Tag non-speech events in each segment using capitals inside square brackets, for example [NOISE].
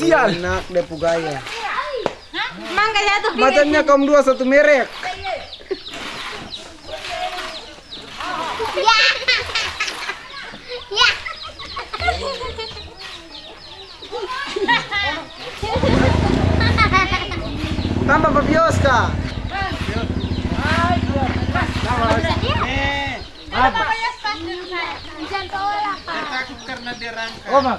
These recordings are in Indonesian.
Sial. Enak deh pugaya. Mangga satu Macannya kaum dua satu merek. Ya. Ya. Tambah Fabioska. Jangan tolak, Pak. Oh, Mak.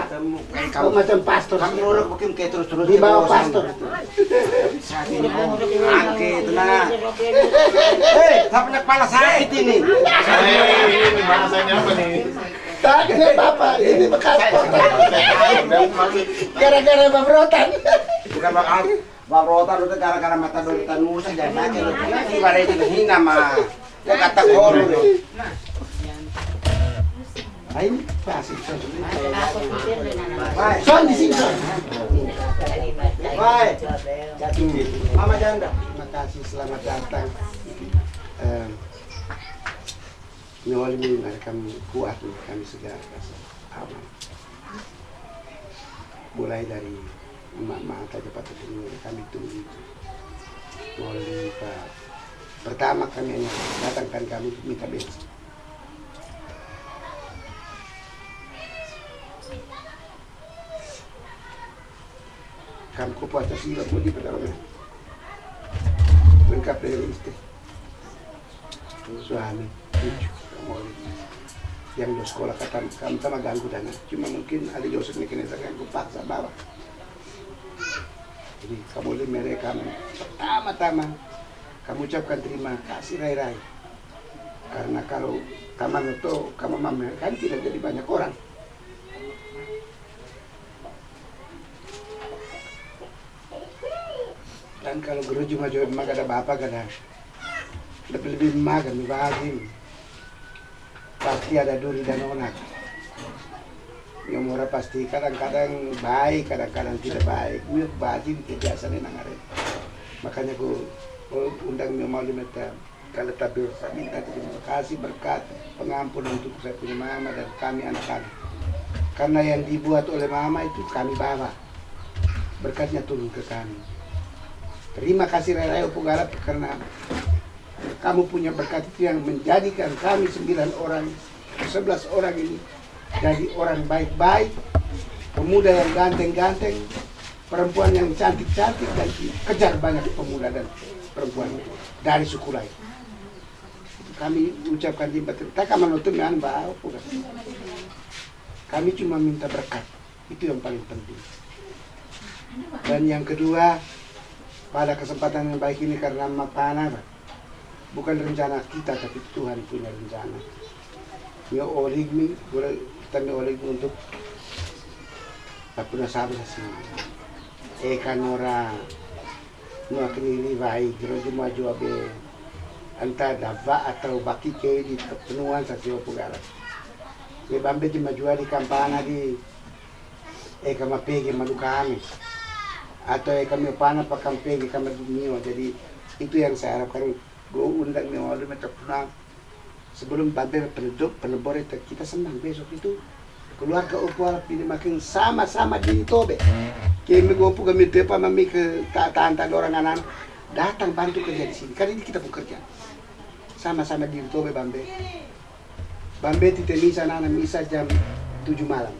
Kamu macam pastor. Kamu nurut mungkin kayak terus-terus Di bawah pastor. Angke, tenang. Hei, tak punya kepala sakit ini. Ini bahasanya apa nih? Tadi bapak ini bekas kotor. Gara-gara pemberotan. Bukan bakal Bang Rotan itu gara-gara mata dolitan musa jadi lu lagi pada itu hina mah. Ya kata koru lu. Ayo, baik. Mama janda. Terima kasih selamat datang. Kami kuat kami segera aman. Mulai dari patut ini kami tunggu itu. Mulai. Pertama kami datangkan kami minta bensin. Kami kupu atas sila mau di pedalaman. Lengkap dari istri. Suami, kamu yang di sekolah kata kami sama ganggu dana. Cuma mungkin ada Yosef nih kena ganggu paksa bawa. Jadi kamu lihat mereka pertama-tama kamu ucapkan terima kasih Rai Rai karena kalau taman itu kamu memamerkan tidak jadi banyak orang dan kalau guru cuma jual emak ada bapak ada lebih lebih makan bahagia pasti ada duri dan onak. Yang murah pasti kadang-kadang baik kadang-kadang tidak baik. Ini bajing itu biasa nih nangare. Makanya aku undang dia mau dimeta kalau tapi saya minta terima kasih berkat pengampunan untuk saya punya mama dan kami anak-anak. Karena yang dibuat oleh mama itu kami bawa. Berkatnya turun ke kami terima kasih Raya Upugara karena kamu punya berkat itu yang menjadikan kami sembilan orang, sebelas orang ini jadi orang baik-baik, pemuda yang ganteng-ganteng, perempuan yang cantik-cantik dan kejar banyak pemuda dan perempuan dari suku lain. Kami ucapkan terima kasih. Tak kami nutup dengan bukan. Kami cuma minta berkat, itu yang paling penting. Dan yang kedua, pada kesempatan yang baik ini karena mapana, bukan rencana kita tapi Tuhan punya rencana. Ya oligmi, kita mi oligmi untuk tapuna sabi sa si Eka Nora no akinili vai grojo maju abe anta dava atau baki ke di sa siwa pugara. Ya bambe di maju di kampana di. Eka mapege madukami atau Eka mi pana pa kampege kamadumio jadi itu yang saya harapkan. Gue undang nih minta pulang sebelum babe penduduk penebor itu kita senang besok itu. Keluarga Opal pilih makin sama-sama di Tobe. Kami gopu kami tepa mami ke tante orang anak datang bantu kerja di sini. Karena ini kita bekerja. Sama-sama di Tobe Bambe. Bambe tite misa nana misa jam 7 malam.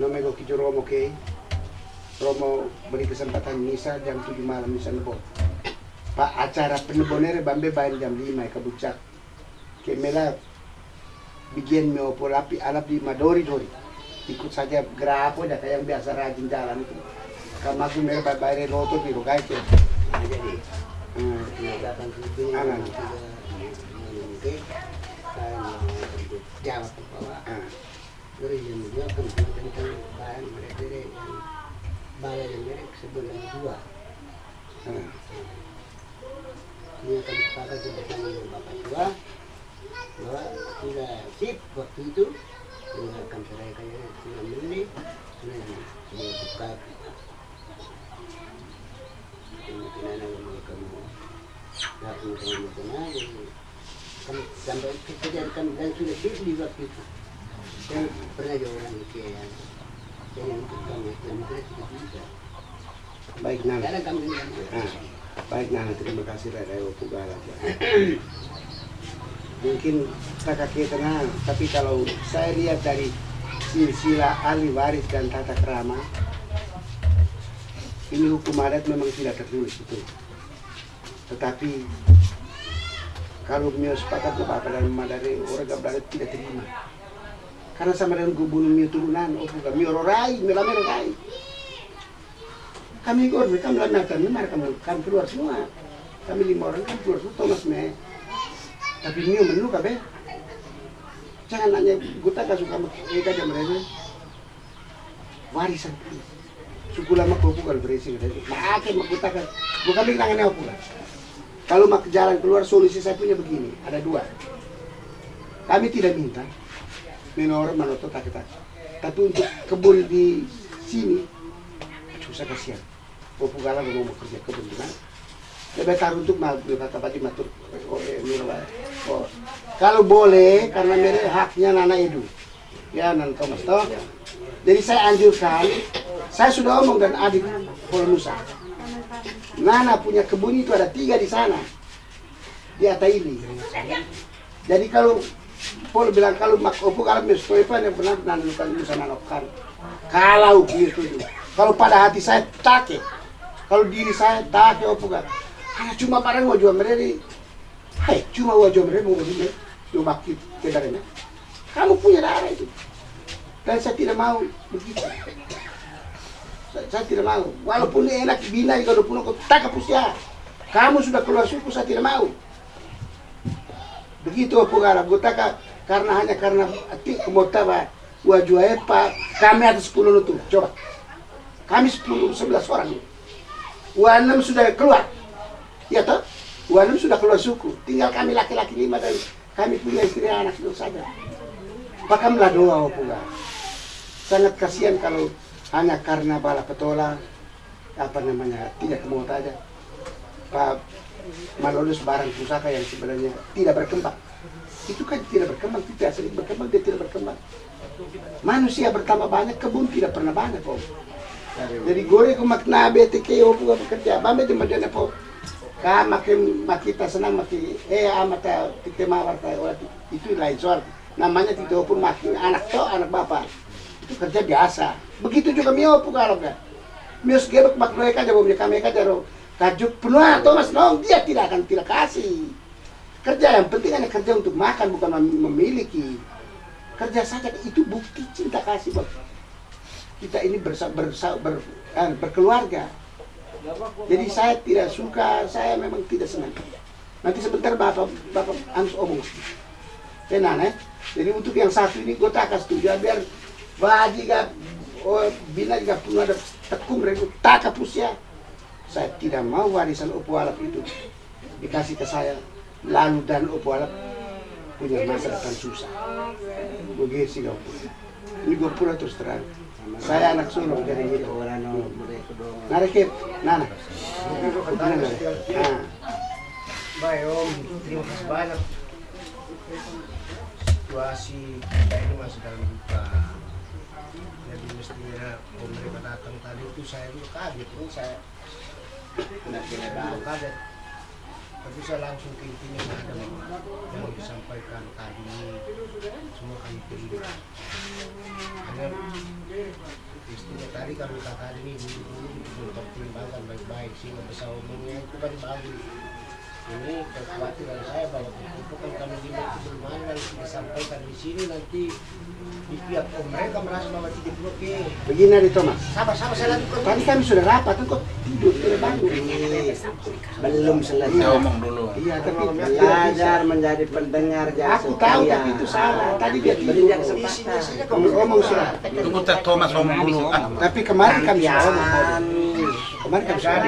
Nomego kijo Romo ke Romo beri kesempatan misa jam 7 malam misa nebo Pak acara penebonere bambe bayan jam 5 ke bucak. Kemela bikin me opo lapi alap di madori dori. Ikut saja gerapo dah kayak yang biasa rajin jalan itu. Kalau aku mere bayar loto biro kayak itu. Jadi, hmm, anak. Jawab bahwa Ah, dari kan balai yang mereka sebulan dua. ah. Ini akan disepakati bersama dengan bapak tua. Bahwa sudah sip waktu itu. Mendengarkan seraikannya sudah menit sudah dia buka. Mungkin ada yang kamu mau kamu makan aja kan sampai kejadian kan dan sudah sip di waktu itu. Saya pernah juga orang itu ya Baik kami bilang Nah, baik Nana, terima kasih Rada Pugala. [COUGHS] Mungkin kakak kita nah, tapi kalau saya lihat dari silsilah ahli waris dan tata kerama, ini hukum adat memang tidak tertulis itu. Tetapi kalau mio sepakat ke bapak dan mama dari orang gak tidak terima. Karena sama dengan gubernur mio turunan, oh bukan mio rorai, mio lame rorai. Kami keluar kami lakukan mereka kami keluar semua. Kami lima orang kan keluar semua Thomas me. Tapi Mio menu kabe jangan nanya guta kan suka mereka aja mereka. Warisan suku lama kau bukan berisi makin makuta kan bukan bilang ini apa kalau mak jalan keluar solusi saya punya begini. Ada dua. Kami tidak minta minor manoto tak tapi untuk kebun di sini susah kasihan. Popugala mau mau kerja kebun di mana? Lebih taruh untuk kata Pak matur oh, eh, oh. kalau boleh karena mere haknya Nana Edu. Ya Nana Thomas toh. Jadi saya anjurkan saya sudah omong dan adik Musa. Nana punya kebun itu ada tiga di sana. Di Ataili jadi kalau Paul bilang kalau mak opo kalau mes toipan yang benar Nana lukan Musa nanokan kalau gitu kalau pada hati saya take. Kalau diri saya take opo kan hanya cuma barang mau jual mereka hai cuma mau jual mereka mau jual jual bakit kedaranya kamu punya darah itu. Dan saya tidak mau begitu. Saya, tidak mau. Walaupun enak bina kalau pun aku tak hapus ya kamu sudah keluar suku saya tidak mau begitu gue tak karena hanya karena ti kemotaba wajua epa kami atas 10 itu coba. Kami 10 11 orang. Wanam sudah keluar. Ya toh? Wanam sudah keluar suku. Tinggal kami laki-laki lima dan kami punya istri anak itu saja. Pakamlah doa pula sangat kasihan kalau hanya karena bala petola apa namanya tidak kemau aja Pak Malolus barang pusaka yang sebenarnya tidak berkembang. Itu kan tidak berkembang tidak sering berkembang dia tidak berkembang. Manusia bertambah banyak kebun tidak pernah banyak kok jadi gore ko makna bete ke o puga bekerja. Bambe di madana po ka makin makita senang maki eh amata tite mawar itu lain soal. Namanya tite pun makin anak to anak bapak. Itu kerja biasa. Begitu juga mio kalau kan mio segebek makna ka jabo kami ka jaro kajuk penuh atau mas nong dia tidak akan tidak kasih. Kerja yang penting hanya kerja untuk makan bukan memiliki. Kerja saja itu bukti cinta kasih buat kita ini bersa, bersa, ber, eh, berkeluarga. Jadi saya tidak suka saya memang tidak senang. Nanti sebentar bapak bapak harus omong. Tenan eh. Jadi untuk yang satu ini gue tak akan setuju. Biar bagi gak oh, bina gak pun ada tekung mereka tak kapus ya saya tidak mau warisan opo alap itu dikasih ke saya. Lalu dan opo alap punya masa depan susah. Begitu sih kau ini gue pura terus terang. Saya anak sulung gitu. Narik nana. Nah Baik Om, terima kasih banyak. Situasi kita ini masih dalam duka. Jadi mestinya mereka datang tadi itu saya juga kaget, ini saya Tapi saya langsung ke intinya ada yang disampaikan tadi semua kami terima. Hanya istilah tadi kami kata ini dulu pertimbangkan baik-baik besar umumnya itu kan bagus ini kekhawatiran saya bahwa itu kan kami lihat itu belum ada yang disampaikan di sini nanti di pihak om mereka merasa bahwa tidak perlu ke begini di Thomas. Sabar sabar saya lanjutkan tadi kami sudah rapat kan kok tidur tidak bangun Belum selesai. Saya omong dulu. iya tapi Belajar menjadi pendengar jangan aku tahu tapi itu salah. Tadi dia Berinjak tidur kesempatan. kamu ngomong sudah Tunggu Teh Thomas omong dulu. Tapi kemarin kami sudah ngomong Jangan. kemarin kami sudah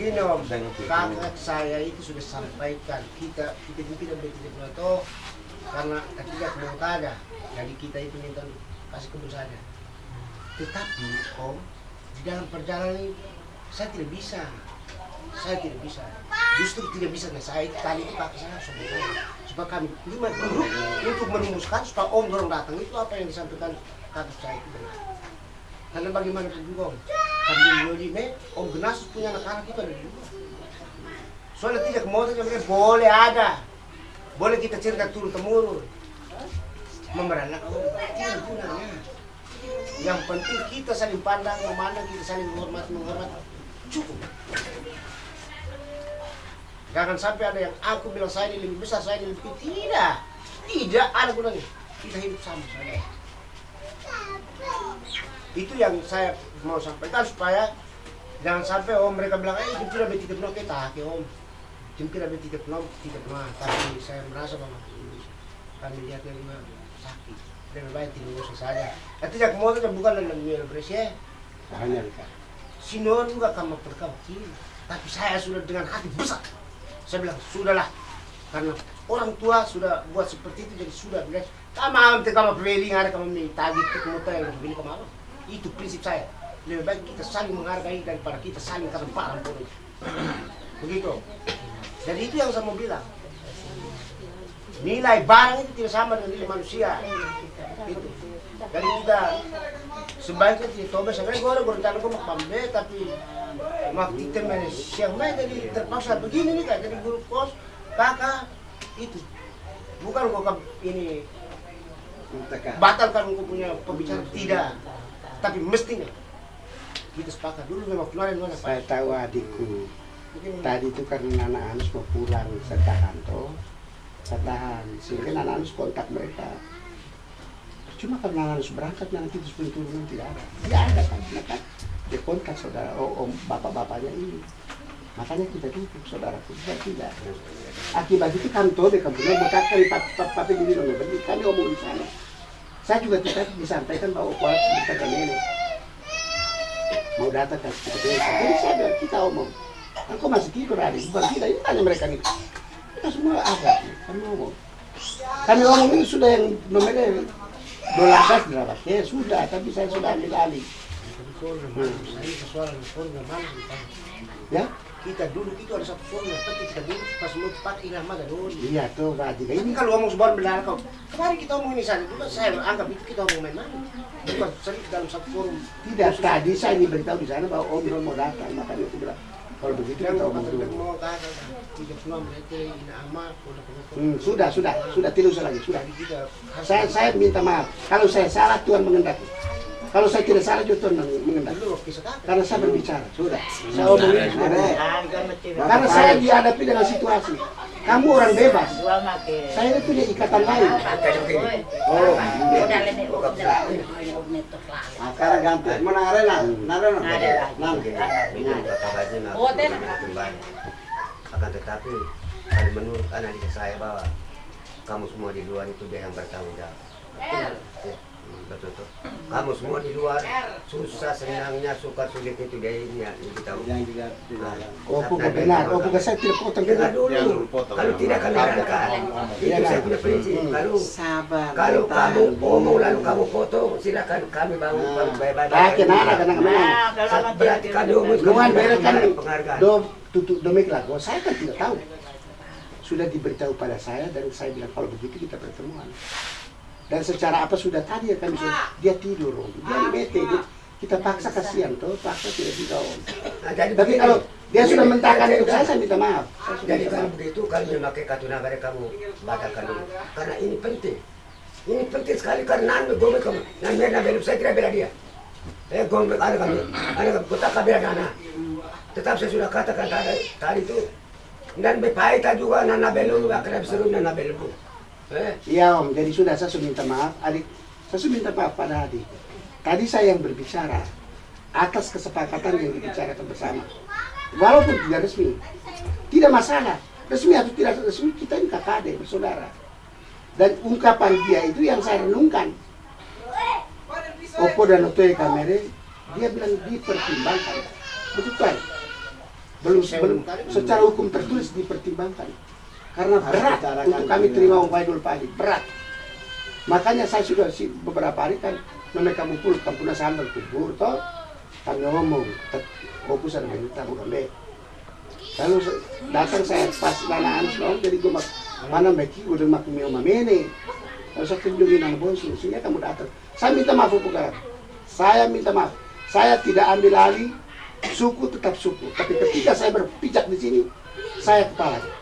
begini om. Kakak saya itu sudah sampaikan kita kita itu tidak boleh tidak boleh toh karena ketiga ada jadi kita itu minta kasih kebun saja tetapi om di dalam perjalanan ini saya tidak bisa. Saya tidak bisa. Justru tidak bisa nah, saya itu tadi itu kakak saya sebenarnya supaya kami lima duduk untuk merumuskan supaya om dorong datang. Itu apa yang disampaikan kakak saya itu benar karena bagaimana juga om kami di ini om Genasus punya anak-anak itu ada luar soalnya tidak mau saja boleh ada. Boleh kita cerita turun temurun. Memberanak om tidak yang penting kita saling pandang memandang kita saling menghormat menghormat. Cukup. Jangan sampai ada yang aku bilang saya ini lebih besar saya ini lebih tidak. Tidak ada gunanya. Kita hidup sama saja itu yang saya mau sampaikan supaya jangan sampai om mereka bilang eh itu betul betul kita ke om. Itu betul betul tidak pernah tapi saya merasa bahwa kami lihatnya juga sakit. Lebih baik tidak usah saja. Itu yang mau kita bukan dalam dunia bersih hanya. Sinon juga kamu perkawin tapi saya sudah dengan hati besar. Saya bilang sudahlah. Karena orang tua sudah buat seperti itu jadi sudah bilang kamu kamu preling ada kamu nih tagi itu kamu tahu yang kamu itu prinsip saya. Lebih baik kita saling menghargai daripada kita saling pun begitu. Jadi itu yang saya mau bilang. Nilai barang itu tidak sama dengan nilai manusia. Itu. Jadi kita sebaiknya tidak coba sebenarnya gue gue rencana gue mau pambe tapi kita main siang main jadi terpaksa begini nih kak. Jadi guru kos kakak itu. Bukan gue ini batalkan gue punya pembicaraan. Tidak tapi mestinya kita sepakat dulu memang kemarin mana Saya tahu adikku Mungkin- tadi itu karena anak Anus mau pulang saya tahan toh saya tahan sehingga anak Anus kontak mereka cuma karena anak Anus berangkat nanti terus turunan tidak ada tidak ada kan Nah, kan dia kontak saudara oh, om bapak-bapaknya ini makanya kita duduk saudaraku tidak tidak akibat itu kantor di kampungnya berkat kali papi di bilang kami omong di sana saya juga tidak disampaikan bahwa kuat kita dan nenek mau datang ke kita jadi saya bilang kita omong Engkau masih tidur hari, bukan kita, ini tanya mereka nih. Kita semua ada, kami ngomong. Kami ngomong ini sudah yang nomornya dolar gas berapa? Ya sudah, tapi saya sudah ambil alih. Kita. Ya, Kita dulu itu ada satu formula, tapi kita dulu pas mau cepat irama dan dulu. iya tuh berarti Ini ini kalau ngomong sebuah benar kau. Kemarin kita omong ini saja, juga saya anggap itu kita omong main-main. Bukan sering dalam satu forum. tidak tadi saya diberitahu di sana bahwa Om mau datang, makanya itu bilang kalau begitu Yang kita omong dulu. ini. Hmm, sudah, sudah, sudah tidak usah lagi, sudah. Saya saya minta maaf. Kalau saya salah Tuhan mengendaki. Kalau saya tidak salah juga Tuhan. Karena saya berbicara, sudah. Saya omong ini sudah. Karena saya dihadapi dengan situasi. Kamu orang bebas. Saya itu punya ikatan lain. Oh, nah, sekarang ganti. Nah, nangare nah. Nang. Oh, akan tetapi kalau menurut analisa saya bahwa kamu semua di luar itu dia yang bertanggung jawab Ya, tuh kamu semua di luar susah senangnya suka sulit itu dia ini ya ini kita Yang juga Nah, Oh, bukan benar. Oh, bukan saya tidak potong Dengar dulu, kalau tidak akan diangkat. Itu saya punya prinsip. Kalau Sabar. kalau kamu ngomong lalu kamu foto, silakan kami bangun bangun baik-baik. Ah, kenapa kadang kadang Berarti kami Guman beres kan penghargaan. do tutup domik lah. Oh, saya kan tidak tahu. Sudah diberitahu pada saya dan saya bilang kalau begitu kita pertemuan. Dan secara apa sudah tadi ya kami sudah dia tidur, Om. dia bete, dia, kita paksa kasihan toh, paksa tidak bisa Om. Nah, jadi Tapi kalau dia sudah mentahkan untuk saya, kan- saya minta maaf. Saya sudah Jadi kalau begitu kami memakai kartu nagara kamu batalkan dulu. Karena ini penting. Ini penting sekali karena anu gome kamu. Nan mereka belum saya tidak bela dia. Eh gome ada kami. Ada kami kota kabila nana. Tetap saya sudah katakan tadi tadi itu. Dan bepaita juga nana belum akan seru nana belum. Eh Iya Om, jadi sudah saya sudah minta maaf, adik. Saya sudah minta maaf pada adik. Tadi saya yang berbicara atas kesepakatan yang dibicarakan bersama. Walaupun tidak resmi, tidak masalah. Resmi atau tidak resmi, kita ini kakak adik, bersaudara. Dan ungkapan dia itu yang saya renungkan. Oppo dan Otoy Kamere, dia bilang dipertimbangkan. Betul kan? Belum, belum secara hukum tertulis dipertimbangkan. Karena berat untuk kami terima umpah Idul Fitri, berat. Makanya saya sudah si beberapa hari kan mereka kumpul kampuna sambal kubur toh kami ngomong fokus ada minta bukan deh. Lalu se- datang saya pas nana anu selong jadi gue mak mana beki udah mak mio mamene. Lalu saya kunjungi nang bos sehingga kamu datang. Saya minta maaf Pugalam. Saya minta maaf. Saya tidak ambil alih suku tetap suku. Tapi ketika saya berpijak di sini, saya kepalanya.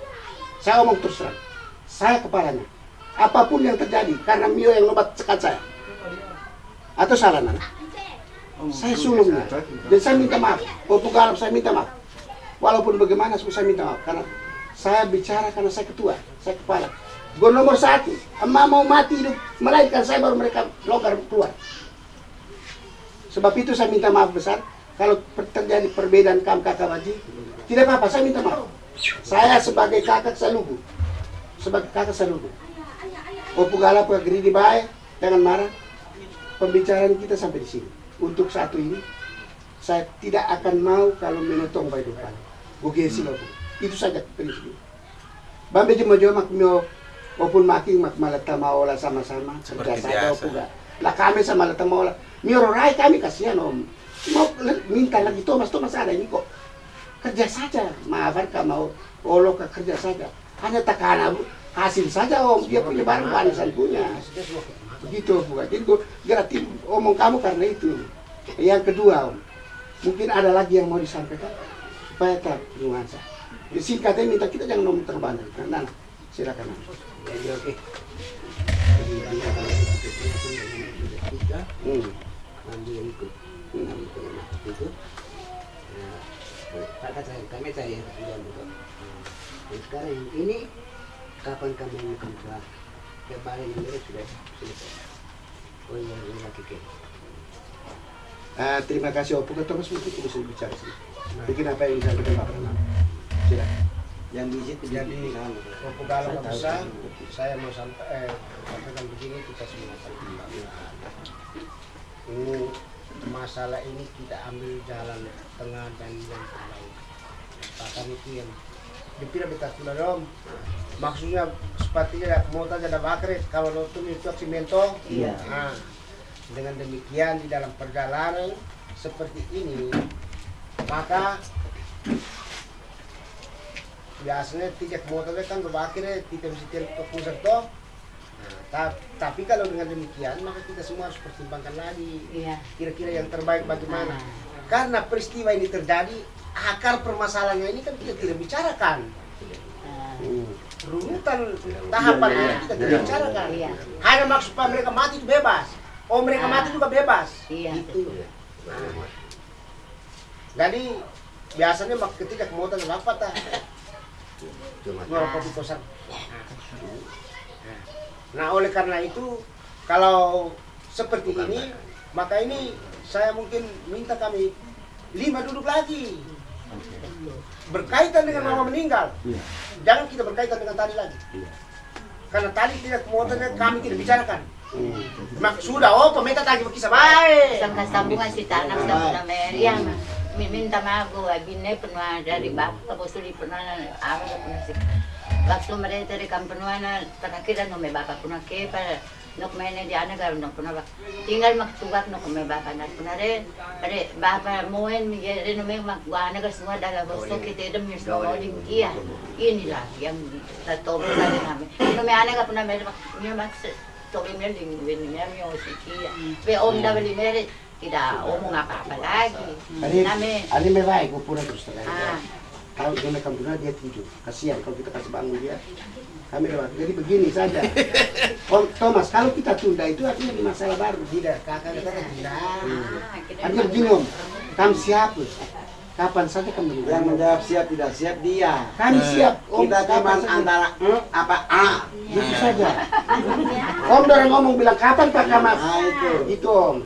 Saya ngomong terus terang. Saya kepalanya. Apa pun yang terjadi, karena Mio yang nobat sekat saya. Atau salah Nana? Saya sulungnya. Dan saya minta maaf. Untuk Arab saya minta maaf. Walaupun bagaimana saya minta maaf. Karena saya bicara karena saya ketua. Saya kepala. Gue nomor satu. Emak mau mati hidup. Melahirkan saya baru mereka longgar keluar. Sebab itu saya minta maaf besar. Kalau terjadi perbedaan kam kakak wajib, tidak apa-apa, saya minta maaf. Saya sebagai kakak saya lugu. Sebagai kakak saya lugu. Opu gala geri di baik, jangan marah. Pembicaraan kita sampai di sini. Untuk satu ini, saya tidak akan mau kalau menotong baik depan. Gugesi loh. Itu saja prinsip. Bambe jema jema mak mio opun maki mak malata maola sama-sama Seperti biasa. Lah kami sama malata maola. Mio rai kami kasihan om. Mau minta lagi Thomas Thomas ada ini kok. Kerja saja. Maafkan kamu mau olo ke kerja saja. Hanya tekanan hasil saja om. Dia punya barang warisan punya. Begitu bukan. Jadi gue gratis omong kamu karena itu. Yang kedua om, mungkin ada lagi yang mau disampaikan supaya tak nuansa. Ya, singkatnya minta kita jangan ngomong terbanyak. Nah, nah, silakan. Jadi oke. Hmm. Ambil yang ikut. Ambil yang itu. Nah, Kakak saya, kami saya yang juga. Dan sekarang yang ini kapan kami akan pulang? Kemarin ini sudah selesai. Oh iya, ini lagi ke. Ah, terima kasih Opo Ketua Mas mungkin bisa bicara sih. Bikin apa yang disampaikan Pak Pranam. Silakan. Yang biji itu Jadi. Opo Gala besar, saya mau sampai eh, sampaikan begini kita semua. Ini masalah ini kita ambil jalan tengah dan yang terbaik. Bahkan itu yang dipira betas dong. Maksudnya sepertinya mau tanya ada bakret kalau nonton itu cimento. Iya. Nah, dengan demikian di dalam perjalanan seperti ini maka biasanya tiga motornya kan berbakirnya tidak bisa tiap ke pusat toh Nah, ta- tapi kalau dengan demikian maka kita semua harus pertimbangkan lagi Iya. kira-kira yang terbaik bagaimana karena peristiwa ini terjadi akar permasalahannya ini kan kita tidak bicarakan. Hmm. runutan tahapan ini kita tidak bicarakan. Iya. hanya maksud mereka mati itu bebas. Oh mereka Ah. mati juga bebas. Iya. itu jadi biasanya mak- ketika kemudian apa tak Cuma ngerokok di kosan. Nah oleh karena itu kalau seperti ini maka ini saya mungkin minta kami lima duduk lagi berkaitan dengan mama meninggal. Jangan kita berkaitan dengan tadi lagi. Karena tadi tidak kemudian kami tidak bicarakan. Mak sudah oh pemerintah tadi berkisah baik. Sampai sambungan si tanah sama Meriam. Minta maaf gue, bine penuh dari bapak, bosu di penuh, apa penuh sih. Waktu mereka dari kampenuan, tanah kita nome bapak penuh kepa, nok main di anak kalau nok penuh tinggal mak tugak nok me bapak nak penuh re, re bapak moen mi re nome mak gua anak semua dalam bosu kita dem mi semua mau di inilah yang tato dari kami. Nome anak penuh me mak mi mak tobi mi ding win mi mi osikia. Be om dah beli mere tidak omong apa-apa lagi. Ani, ani me baik, pura terus terang. Ah, Kalau dia makan benar dia tidur. Kasihan kalau kita kasih bangun dia. Kami lewat. Jadi begini saja. Om Thomas, kalau kita tunda itu artinya di masalah baru. tidak kakak tidak ah, kita Artinya begini om, kami siap. Kapan saja kami Yang menjawab siap tidak siap dia. Kami siap. Om, Kita cuma antara eh, apa A. Itu saja. [LAUGHS] Om dorang ngomong bilang kapan Pak Kamas? Nah itu. Itu om.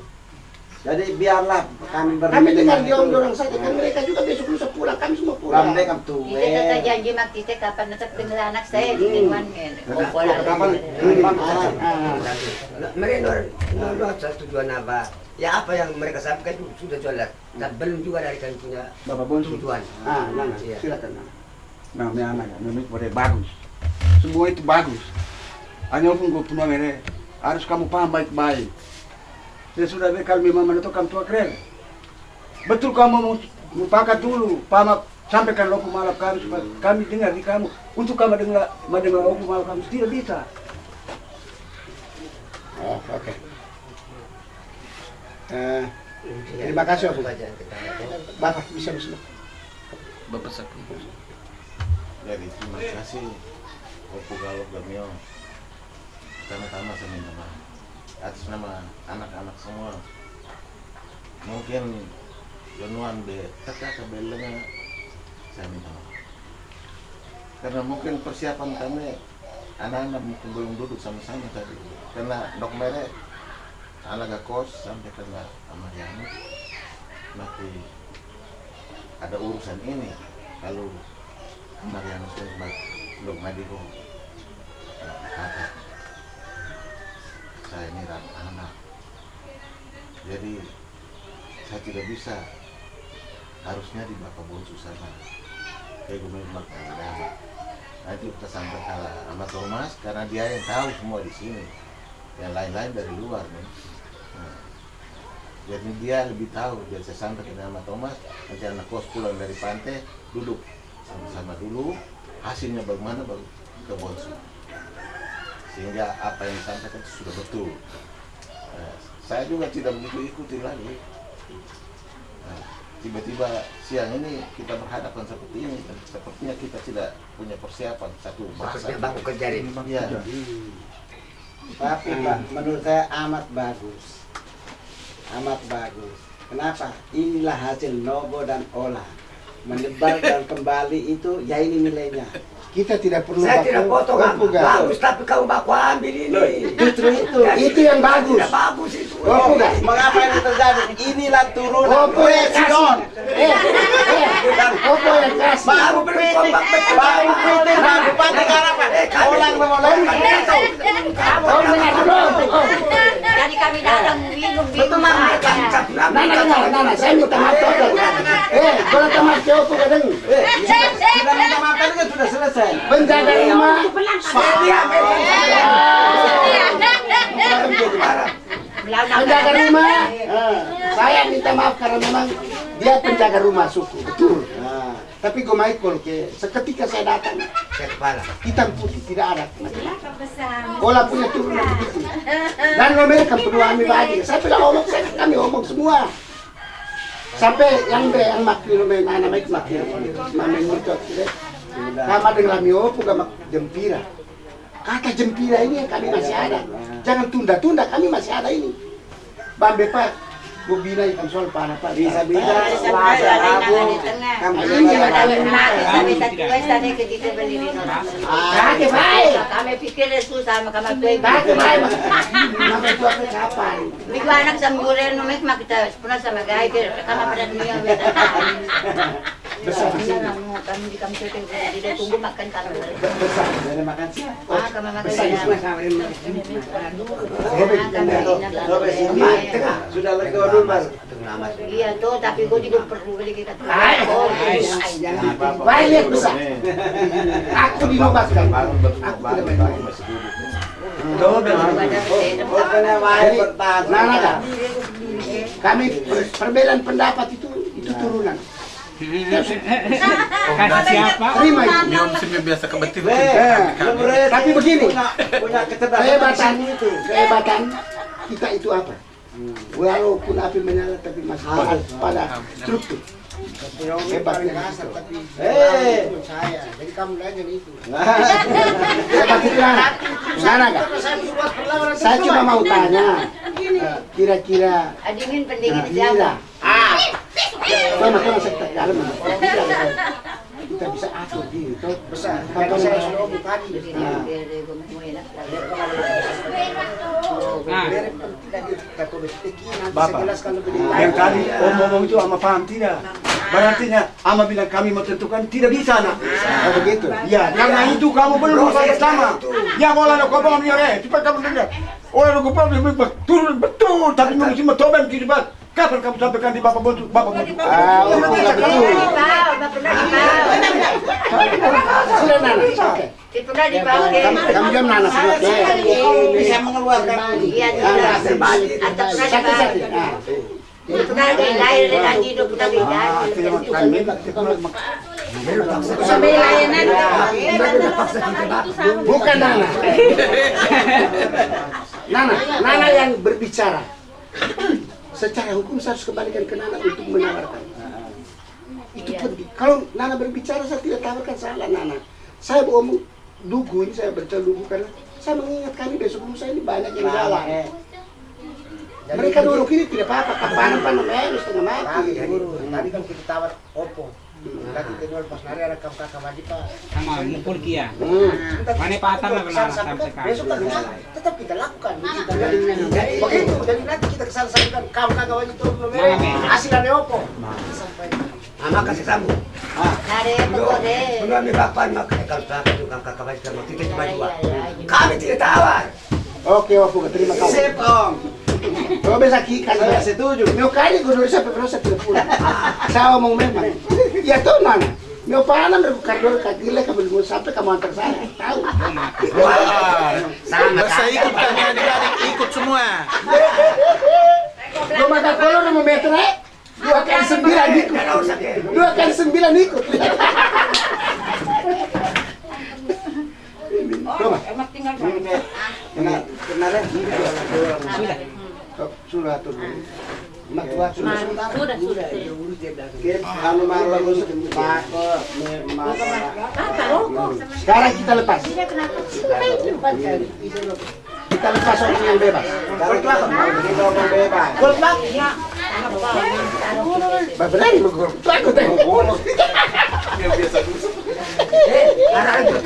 Jadi biarlah kami Kami dengar berbicara dia om dorang saja kan mereka juga besok lusa pulang. Kami semua pulang. Lambe kam tuwe. kita kata janji mak kita kapan tetap dengan anak saya di kan. Oh, bola Kapan? lagi. Ah. mereka nol nol satu tujuan apa? Ya apa yang mereka sampaikan itu sudah jelas. Dan belum juga dari kami punya Bapak Bonsu. tujuan. Ah, Nana, Iya. silakan Nana. Nah, ini anak, ini boleh bagus. Semua itu bagus. Hanya pun gue punya mere. Harus kamu paham baik-baik. Ya sudah deh kalau memang menentukan tua keren. Betul kamu mau mufakat dulu. Paham sampaikan loku malap kami supaya kami dengar di kamu. Untuk kamu dengar mendengar loku malap kami tidak bisa. Oh, oke. Eh, terima kasih, Om. Bapak bisa bismillah. Bapak Sakti. Jadi terima kasih Opo Galop Gamio Pertama-tama saya minta maaf Atas nama anak-anak semua. Mungkin Jonuan de teka kebelenga Saya minta Karena mungkin persiapan kami Anak-anak mungkin belum duduk sama-sama tadi. Karena dok mere Anak kos sampai kena sama Janus Nanti ada urusan ini Kalau Marianus belum Madiko kata saya ini anak jadi saya tidak bisa. Harusnya di Bapak Bonsu sana kayak memang ada nanti kita sampaikan sama Thomas karena dia yang tahu semua di sini. Yang lain-lain dari luar nih Nah, jadi dia lebih tahu. Dia saya sampaikan sama Thomas nanti anak kos pulang dari pantai duduk sama-sama dulu. Hasilnya bagaimana baru ke Bonsu sehingga apa yang disampaikan itu sudah betul Nah, saya juga tidak begitu ikuti lagi Nah, tiba-tiba siang ini kita berhadapan seperti ini dan sepertinya kita tidak punya persiapan satu bahasa bangku kerja ini. Iya. Tapi Pak, menurut saya amat bagus. Amat bagus. Kenapa? Inilah hasil Nobo dan Ola. Menyebar dan kembali itu, ya ini nilainya. Kita tidak perlu Saya baku- tidak foto kan. Gak. Bagus tapi kamu baku ambil ini. Justru itu. Itu yang bagus. Tidak bagus itu. Baku gak? Mengapa ini terjadi? Inilah turunan Opo yang presiden. kasih. Eh, eh, Opo yang kasih. Baru betul. Baru Putin dan Bupati Harapan. Orang memulai. Oh, dengar dulu. Jadi kami datang. Mama. saya minta maaf total. Eh, kalau teman ke Opo kadang. Eh, Sudah minta maaf tadi kan sudah selesai. Penjaga rumah. Penjaga rumah. eh, Saya minta maaf karena memang dia penjaga rumah suku. Betul. Tapi gue Michael ke seketika saya datang Saya kepala. hitam putih tidak ada. Olah punya turunan begitu. Dan lo mereka berdua ambil bagi. Saya bilang omong, saya kami omong semua. Sampai yang be yang makli lo main anak baik makli mami murcot gitu. Kama dengan lami opo gak jempira. Kata jempira ini yang kami masih ada. Jangan tunda-tunda kami masih ada ini. Bambe pak, gue bina ikan soal panah pak. Tengah. Kamu Ini juga yang Ada kami ke di baik. Kami pikir susah sama kami. Kake baik. Maka itu apa kapan? Minggu anak sama guren numek mak kita pernah sama gay ke kami pada dunia. Besar. Di. Kami di di tunggu makan. Besar. Makan. Ah makan Besar. di di sudah lega dulu mas. Iya tuh, tapi gue juga perlu beli kita. Hai. Oh, Jangan Baik lihat besar. Aku dinobaskan. Baru betul Aku. Nah, nah, nah. Kami per- perbedaan pendapat itu itu turunan. Kata siapa? Terima itu. Nyom sih biasa kebetulan. Eh, lu berarti Tapi begini. punya, Kehebatan itu. kehebatan kita itu apa? Walaupun api menyala tapi masih pada, pada struktur. Tapi Eh. menurut saya. Jadi kamu itu. Hebat Nana. Nana nggak? Saya cuma mau tanya. eh, Kira-kira Dingin pendingin Nah, siapa? Ah, dalam. Kita bisa atur gitu. besar. Jadi saya sudah. Nah. Nah, tidak kita Bapak. saya jelaskan lebih Yang tadi omong-omong itu ama paham tidak? Berarti ama bilang kami mau tentukan tidak bisa nak. Oh begitu. Ya, karena itu kamu belum bersama. Ya kalau lo kau bangun ya, cepat kamu dengar. Orang lu kau belum betul betul, tapi mesti coba gitu pak. Kapan kamu sampaikan di bapak bontu, bapak bontu? Ah, oh, betul. Sudah dipakai. Kamu jam nana. Bisa mengeluarkan Iya, Ah, terbalik. Atau. Ah. Ah. Bukan Nana. Nana, Nana yang berbicara. Secara hukum saya harus kembalikan ke Nana untuk menawarkan. Itu penting. Kalau Nana berbicara saya tidak tawarkan salah Nana. Saya ngomong dugu ini saya baca dugu karena saya mengingat kami besok lusa ini banyak yang jalan. Mereka dulu ini tidak apa-apa, kapan panen eh setengah mati. Tapi guru, tadi kan kita tawar Oppo. Nanti kita jual pas nari ada kam kakak wajib pak. Sama mukul kia. Hmm. Kita Mana patah lah benar, sampai sampai besok kan tetap kita lakukan. Begitu. Jadi nanti kita ke sana sampaikan kam kakak wajib itu belum Mana? Hasilannya Oppo. Sampai. Ama kasih sambung. Nare, pokoknya. Belum ambil bapan maka kalau tak itu kan kakak baik sama kita cuma dua. Iya, iya. Kami tidak tawar. Oke, Wafu, terima kasih. Sip bisa kikan Saya ya. setuju. Meu kali gue nulis sampai proses tidak pulang. Saya ngomong memang. Ya tuh mana? Meu pana berbuka dulu kagile kamu mau sampai kamu antar saya. Tahu? Sama Masa ikut kami adik-adik ikut semua. Gue mata kolor mau meter eh? Dua kali sembilan ikut. Dua kali sembilan ikut. Coba. Kena kena deh. Sudah. Memang. Sekarang kita lepas. Kita lepas orang yang bebas. Sekarang kita. Berani. Eh, itu.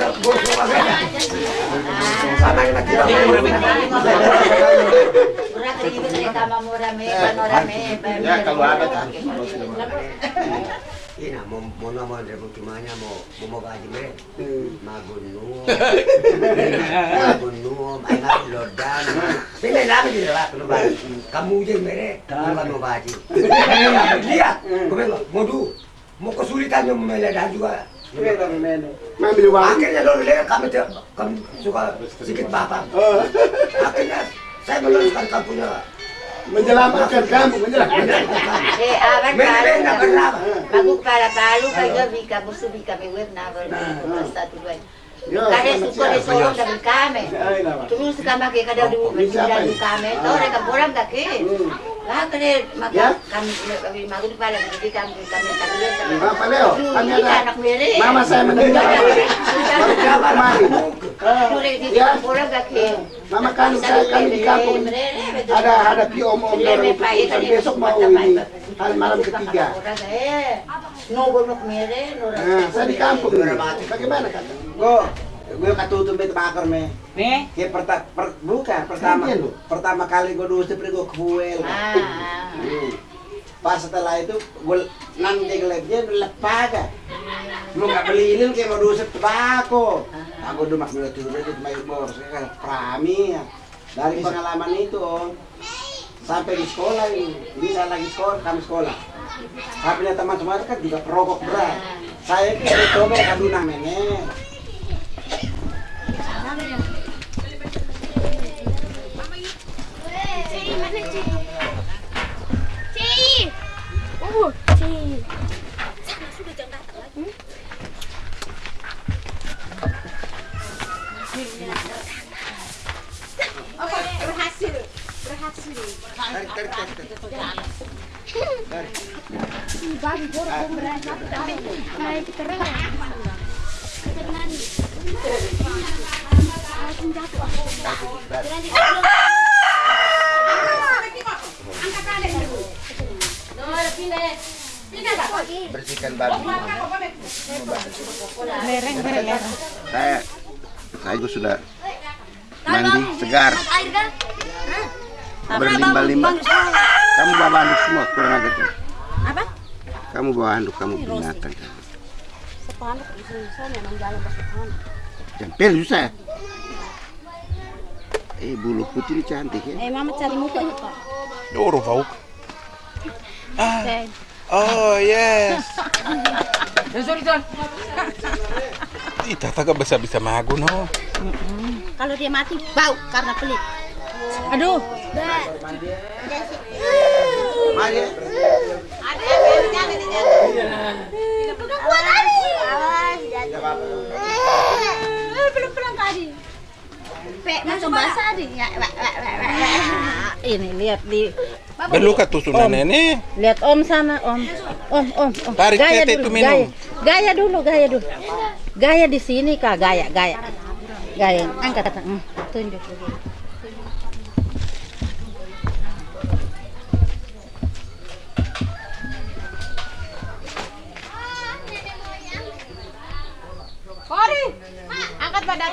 Sama murah me, Ya kalau ada kan. [LAUGHS] Ina mau. Mau nama dari bukimanya mau mau mau gaji lodan. Lagi di lah Kamu je mere, kamu mau gaji. Lihat, kau mau du, mau meledak juga. Akhirnya lo lihat kami kami suka sedikit bapak. Akhirnya saya meluruskan kampungnya. Menyelamatkan kamu, menyelamatkan. Eh, awan Mere nak kenapa? Bagu para palu kayo bika busu bika me web na basta tu dua. Yo, Kare selamat suko de siang. solo da kada du. Tore ka boram ka ke. Lah kare maka kami magu di para di kami kami Ah, ada anak mere. Mama saya meninggal. Baru kemarin. Tore di Ya. boram ka ke. Mama kami saya kami di kampung ada ada pi om om orang untuk urusan besok mau ini hari malam ketiga. Nah, saya di kampung. Bagaimana kata? Go. Gue katutup itu bakar me. Nih, Ya perta, per, bukan pertama pertama kali gue dulu seperti gue kuel. Ah. Pas setelah itu gue nanti gelapnya lepaga. Lu nggak beli ini kayak mau dusep tembakau. Aku udah mak mulai turun itu main bor, saya kan prami ya. Dari pengalaman itu om, sampai di sekolah ini, ini saya lagi sekolah, kami sekolah. Tapi teman-teman kan juga perokok berat. Saya itu coba kaduna mene. Ci. Ci. Sana sudah jangan datang lagi. Oke, berhasil. Berhasil. Bagi bor berhasil. Naik terus. Ketenangan. Senjata. Berani. Bersihkan babi. Saya saya juga sudah mandi segar. Berlimbah-limbah. Kamu bawa handuk semua kurang aja tuh. Apa? Kamu bawa handuk kamu sepanak. Jempel susah. ya? Eh bulu putih ini cantik ya. Eh, mama cari muka itu, Pak. Orang Oke. Oh yes. sorry, John. Ita taga bisa-bisa mago no. Kalau dia mati bau karena pelit. Aduh. Eh, belum pulang tadi. Pe, masuk basah nih. Ini lihat di Beluka tusunan ini. lihat Om sana Om. Om Om Om. Tarik gaya tete dulu, itu minum. Gaya. gaya dulu, gaya dulu. Gaya di sini Kak, gaya, gaya. Gaya. Angkat kata. Hmm, tunjuk. Kori, angkat badan.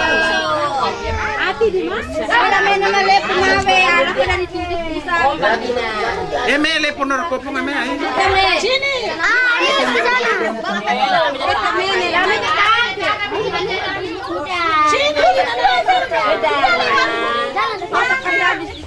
Eh mele ponor ko pong ame ay. Sini. Ah, Sini.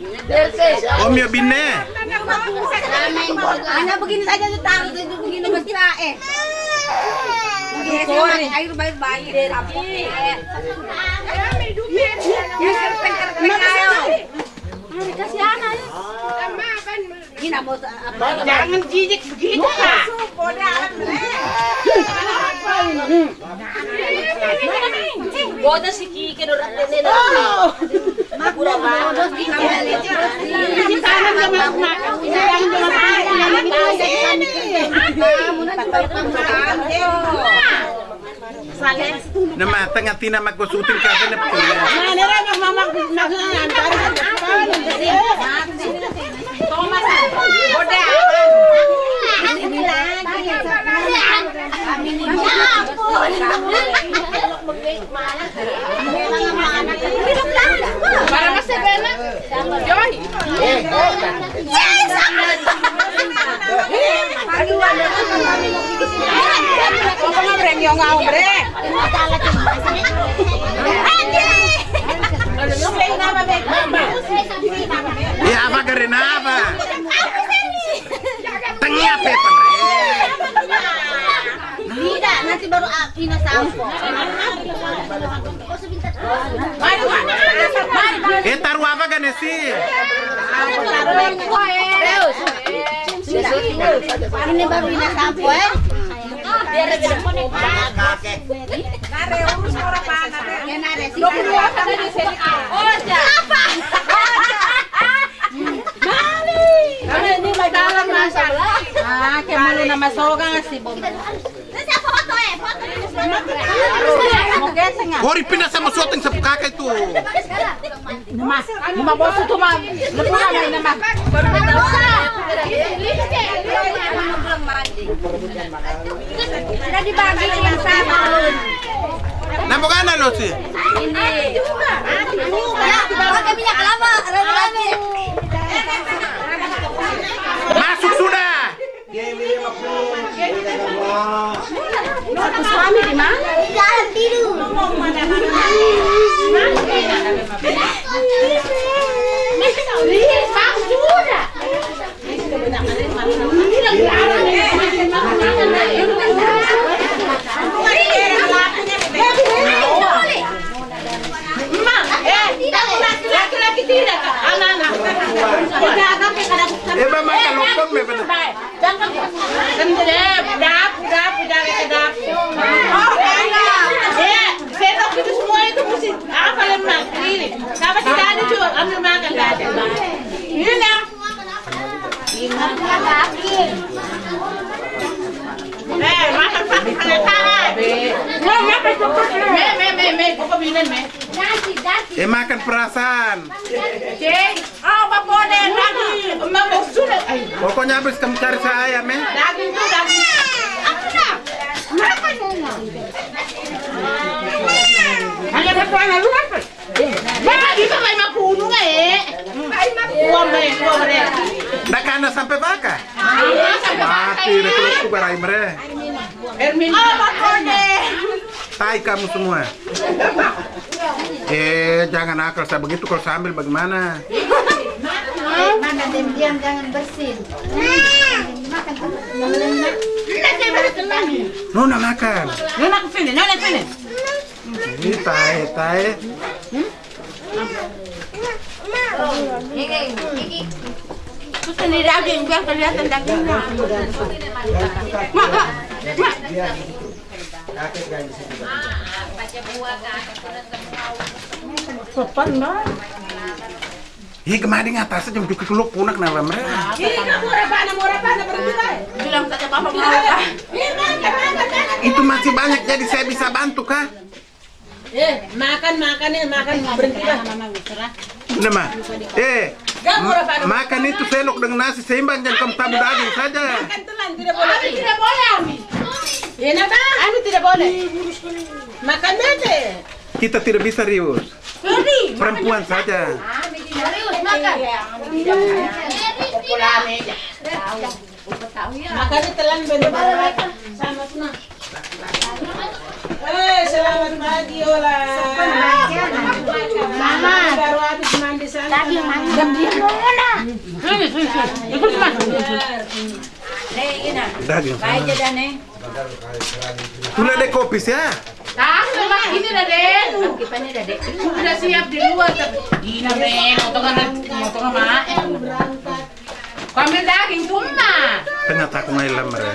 Om ya binne. Hanya begini saja taruh itu begini mesti eh. Begini air baik baik tapi. Ya kasih anak. Gina mau apa? Jangan jijik begitu kak. Bodoh si Kiki dorang nenek Makura bodoh sama makan. Jangan jangan Nama tengah tina magkusutin ka na po. Mana rin ang mama nagsasayan. Thomas, Para masabena. Joy. Yes! Ya apa ka rin apa? Tengah pe pamre. Tidak, nanti baru Ina sampo. Eh taruh apa kan? Ini baru Ina sampo eh. Biar beda. Nare urus orang mana? Ya nare sih. Oh, apa? [LAUGHS] Ini may dalam na sa Ah, kaya malo na masoga nga si Bom. Nanti foto eh, foto sa nga. Hori pinasa mo suoting sa ito. Nama, nama boso to ma. Lepura na ina ma. Sudah dibagi yang sama. Namo ka na lo si? Ini. Ya, pakai minyak kelapa, rame-rame. Masuk sudah. Suami di mana? Dalam tidur. sudah. Laki-laki tidak ka. Anak-anak. Tidak ada ke kada. Eh ba makalokon me nak. Eh, makan. Me, me, me, me. Me. Perasaan. Oh, boleh lagi? Sudah. Pokoknya habis kamu cari saya, meh. daging tu daging. Apa? Makan dulu. Hanya berkuasa lu apa? Bapak kita main mapuno nga eh. Main mapuno me, kuha me. Ndak kana sampai baka. Sampai Mati deh kalau aku barai mere. Ermin. Oh, makone. Tai kamu semua. Eh, jangan akal saya begitu kalau sambil bagaimana? Mana diam jangan bersin. Makan Nona makan. Nona sini, nona sini. Ini tai, tai. Terus ini daging biar kelihatan dagingnya. Mak, mak, mak. Kakek kan di situ. Sopan banget. Ih, kemarin atas jam punak nama mereka. Bilang saja mau. Itu masih banyak jadi saya bisa bantu kah? Eh, makan, makan nih, makan berhenti lah. Eh, murah pana. ma- makan itu selok dengan nasi seimbang jangan kamu tabu daging saja. Makan telan, tidak boleh. Ami tidak boleh, Ami. Enak kan? Ami tidak boleh. Makan bete. Kita tidak bisa rius. Perempuan saja. Serius makan. Aja. Telan bener-bener. Sama semua. Eh, selamat pagi Ola. Mama baru habis mandi sana. Tadi mandi. Diam diam Ola. Sini sini sini. Ikut mas. Daging. Baik aja dah nih. Sudah ada kopi ya? Tahu ini. Kipannya dah dek. Sudah siap di luar. Ini Den, motongan motongan mak. Kau ambil daging cuma. Ternyata aku ya.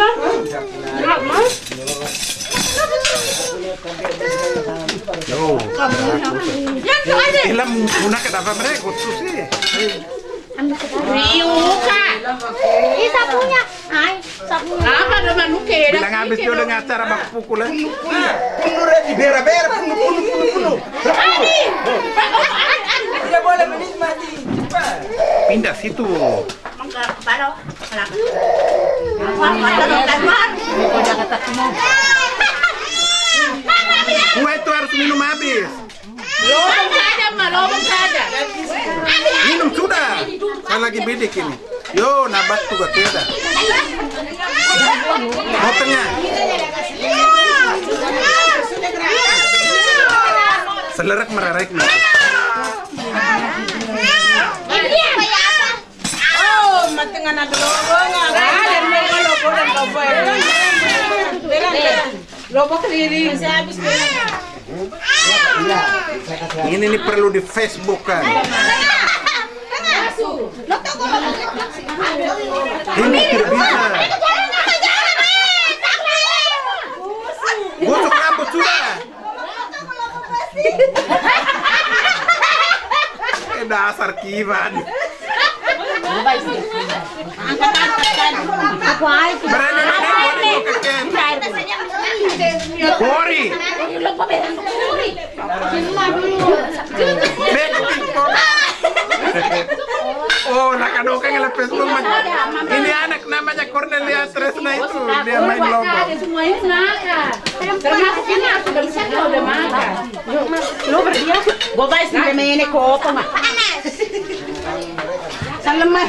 Enggak mas. Yo. Ilam dapat mereka khusus sih. Riu kak. Ini sapunya. Ay, sapunya. Apa nama nuke? Bilang habis dia udah ngacara bak pukul. Penuh di bera-bera, penuh, penuh, penuh, penuh. Ani. Tidak boleh menikmati. Pindah situ. Gua itu harus minum habis. Lobong saja, ma, lobong saja. Minum sudah. Saya lagi bidik ini. Yo, nabat. Mau tengah. Selerak merarek nih. Matengan ada lobong. Ada lobong, lobong dan lobong. Belan, belan. Lobong keliling. Saya habis belan. Ini nih perlu di Facebook kan. Ini tidak bisa. Gosok rambut sudah. Eh, dasar kiban. Kori. Oh, nakadukang nila Facebook man. Ini anak namanya Cornelia Tresna itu. Dia main makan. Termasuk ini aku bisa kalau udah makan. Lu berdia, gua guys sampai mene kopo mah. Salam mah.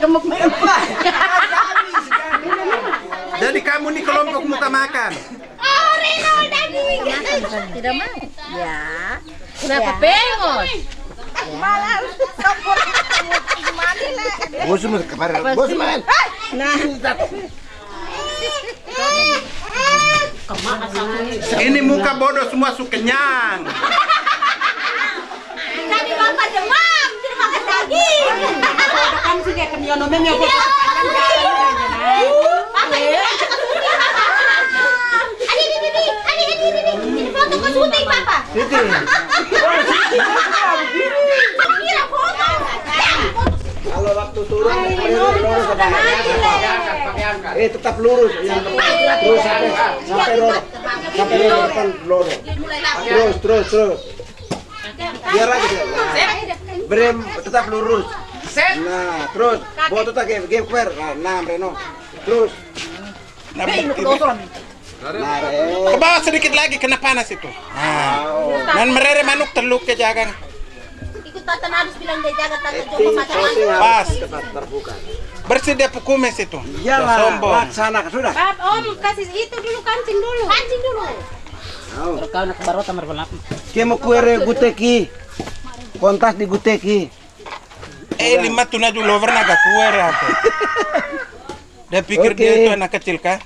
Gemuk Jadi kamu nih kelompok muka makan. Tidak mau. Ya. Kenapa pengos? Bos mau kemarin. Bos main. Nah, Ini muka bodoh semua su kenyang. Tadi bapak demam. Kan sih kayak kenyono memang Iya. foto ke syuting, Papa. Itu. Kalau waktu turun lurus? Eh tetap lurus yang terus sampai sampai depan lorong. Terus terus terus. Biar lagi dia. Berem tetap lurus. Nah, terus foto tak game game fair. Nah, Reno. Terus. Nah. Ke bawah sedikit lagi kena panas itu. Nah. Dan merere manuk teluk ke jagang. Ikut Tata harus bilang dia jaga Tata Ting, coba macam. Pas. tetap terbuka. Bersih dia pukumes itu. Iyalah, Sombong. laksanakan sudah. Pap, Om kasih itu dulu kancing dulu. Kancing dulu. Au. kau nak baru tamar balap. Kemo kuere guteki. Kontas di guteki. Eh lima tuna dulu over naga kuer apa. Dia pikir Oke. dia itu anak kecil kah?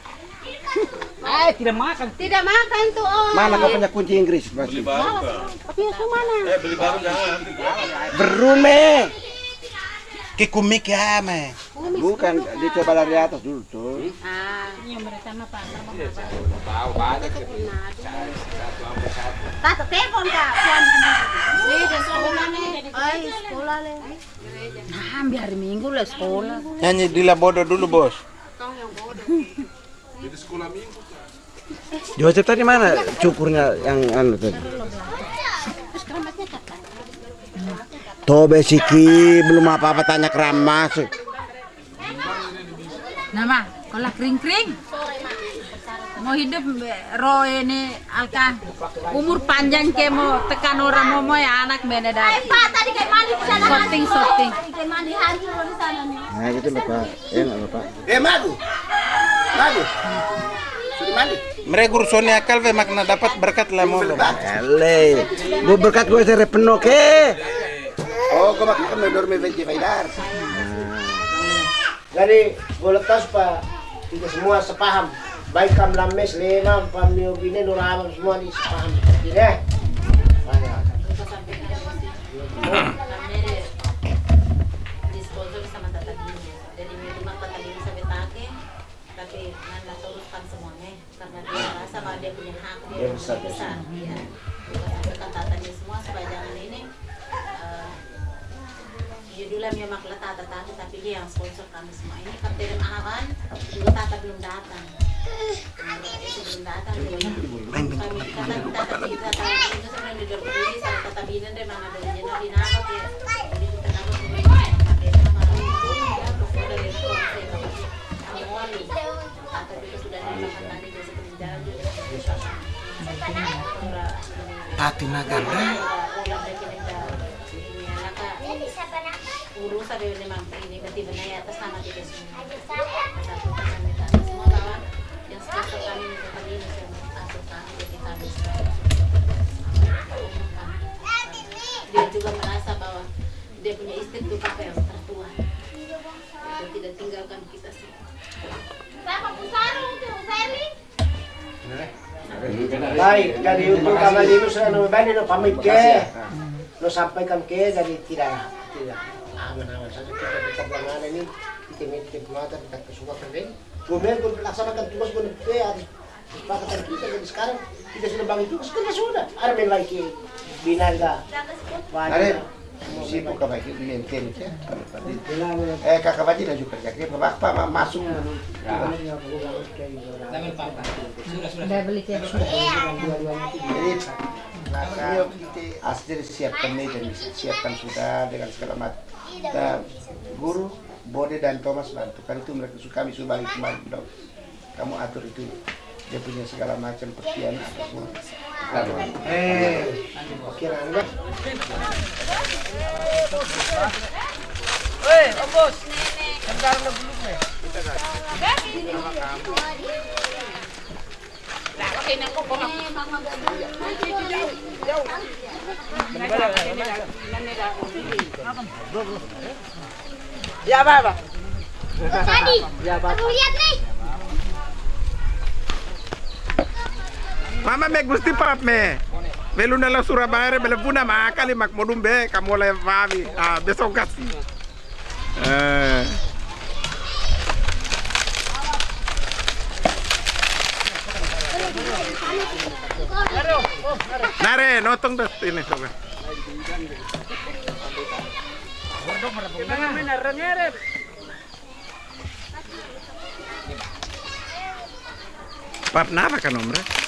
Eh, tidak makan. Tidak makan tuh Om. Mana kau punya kunci Inggris? Pasti. Tapi yang mana? Berume. Kikumik ya me. Bukan, dicoba dari atas dulu tuh. Tata telepon kak. Ini dan sekolah mana? Ay, sekolah le. Nah, hampir hari Minggu lah sekolah. Nyanyi Dila bodoh dulu bos. Joseph tadi mana cukurnya yang anu tadi? Tobe siki belum apa-apa tanya keramas. Nama, kalau kering-kering. Mau hidup roh ini alka umur panjang ke mau tekan orang mau mau ya anak beda Eh dah. Pak, tadi kayak mandi di sana. Sorting, sorting. Kayak mandi hancur di sana nih. Nah gitu loh Pak. Enak loh Pak. Eh, madu. Madu. Sudah mandi. Mereka urusannya akal ve makna dapat berkat lah mau. Ele, gue berkat gue sere penuh ke. Oh, kau makan kami dormi venti faidar. Jadi boleh tahu supaya kita semua sepaham. Baik kam lames lema pamio bine nurama semua di sepaham seperti ini. Dia punya hak dia, Dia besar, besar. Ya. Semua supaya jangan ini. eh, Tata tapi dia yang sponsor kami semua ini Kapten Awan juga Tata belum datang. Nah, ya. Ya. Tati naganda. urusan dari memang ini berarti benar ya atas nama kita semua. Juga merasa bahwa dia punya istri itu papa yang tertua. Dia tidak tinggalkan kita semua. Baik, jadi untuk kamal ini sudah nomor bani no pamit ke. Lo sampaikan ke jadi tidak tidak aman-aman saja kita tetap ini kita mitip mata kita kesuka kerja. Kemudian pun laksanakan tugas pun ke kesepakatan kita jadi sekarang kita sudah bagi tugas kan sudah. Ada main lagi binaga. Ada sibuk kau baik maintain ya. Eh kakak baji dah juga kerja. Bapak ma- masuk. Udah beli tiap Jadi maka asli siapkan meja siapkan sudah dengan segala macam. Nah, guru Bode dan Thomas bantu. Kan itu mereka suka kami sudah balik kembali dong. Kamu atur itu dia punya segala macam persiapan apa semua. Lalu, Eh, oke Anda. Nah, okay na ko po. Ya apa apa? Tadi, aku lihat nih. Mama me gusti pap me. Belum dalam Surabaya belum puna makali mak modum be kamu oleh Fabi. Ah besok kasih. Eh. Nare, notong dah ini sobat. Pap napa kan omre?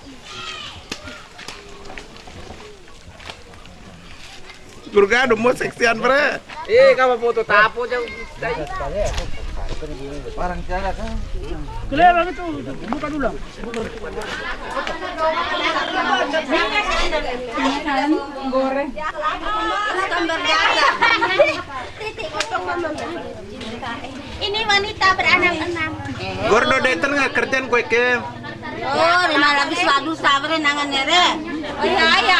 Gurgado mo seksian bre. Eh, kamu foto tapo jauh. Parang cara kan. Kelihatan itu, buka dulu. Titik. Ini wanita beranak enam. Gordo deten nggak kerjaan kue ke. Oh, lima lagi sadu sabre nangan nere. Oh iya, iya,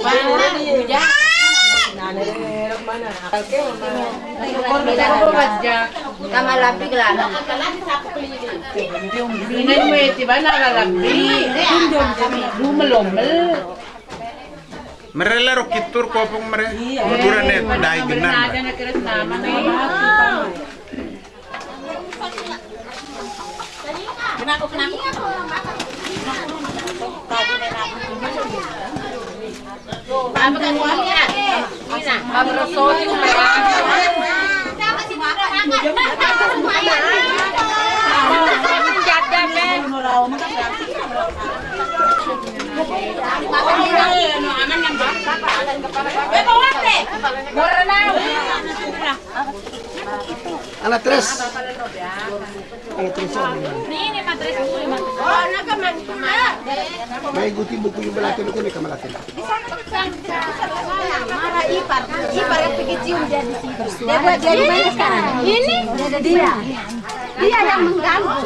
Mana dia? Nana dia mana? Akal ke mana? Tama labi gelana. Binan mo iti ba nakalabi? Lumalomel. merela ro kitur kopong mere. Kenapa kenapa? Apa kan marah? Jaga men. Anak terus. Anak terus. May guti yung ko ni kamalatin. Marah ipar. Ipar yang pergi cium dia di situ. Dia buat dia di mana sekarang? Ini? Dia. Dia yang mengganggu.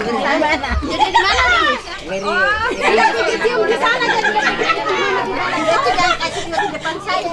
Jadi di mana nih? Oh, dia di sana jadi dia kasih di depan saya.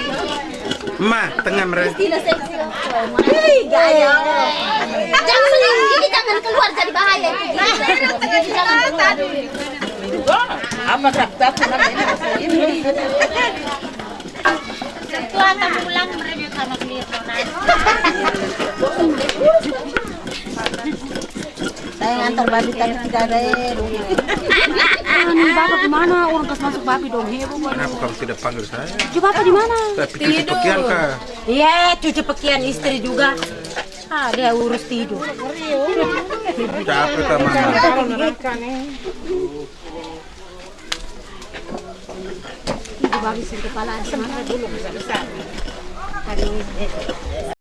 Ma, tengah seksi. Wih, gaya. Jangan ini jangan keluar jadi bahaya itu. Jangan keluar. Apa sakta ini? Pulang mereview sama Mirna. Saya ngantar babi tadi tidak ada Anu bapak ke mana? Orang kas masuk babi dong heboh. Kenapa kamu tidak panggil saya? Coba bapak di mana? Pikir pekian kah? Iya, cuci pakaian istri juga. Ah, dia urus tidur. Capek mama? Ibu babi sih kepala. Semangat dulu besar-besar. Hari ini